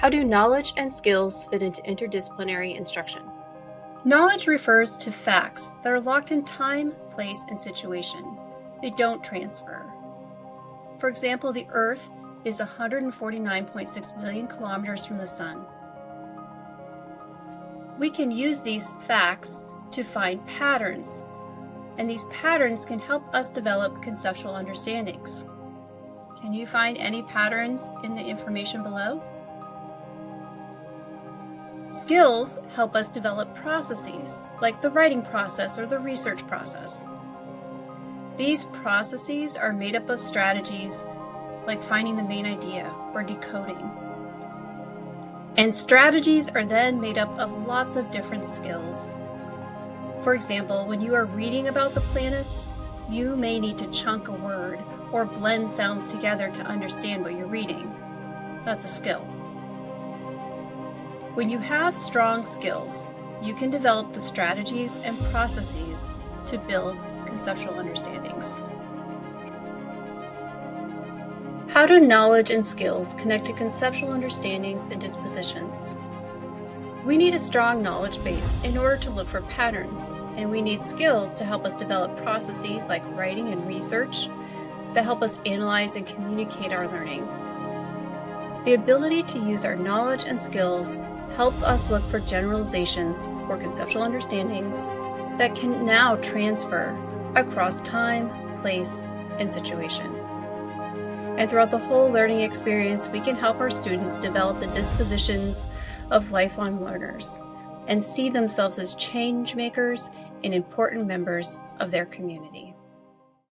How do knowledge and skills fit into interdisciplinary instruction? Knowledge refers to facts that are locked in time, place, and situation. They don't transfer. For example, the Earth is 149.6 million kilometers from the Sun. We can use these facts to find patterns, and these patterns can help us develop conceptual understandings. Can you find any patterns in the information below? Skills help us develop processes, like the writing process or the research process. These processes are made up of strategies like finding the main idea or decoding. And strategies are then made up of lots of different skills. For example, when you are reading about the planets, you may need to chunk a word or blend sounds together to understand what you're reading. That's a skill. When you have strong skills, you can develop the strategies and processes to build conceptual understandings. How do knowledge and skills connect to conceptual understandings and dispositions? We need a strong knowledge base in order to look for patterns, and we need skills to help us develop processes like writing and research that help us analyze and communicate our learning. The ability to use our knowledge and skills help us look for generalizations or conceptual understandings that can now transfer across time, place, and situation. And throughout the whole learning experience, we can help our students develop the dispositions of lifelong learners and see themselves as change makers and important members of their community.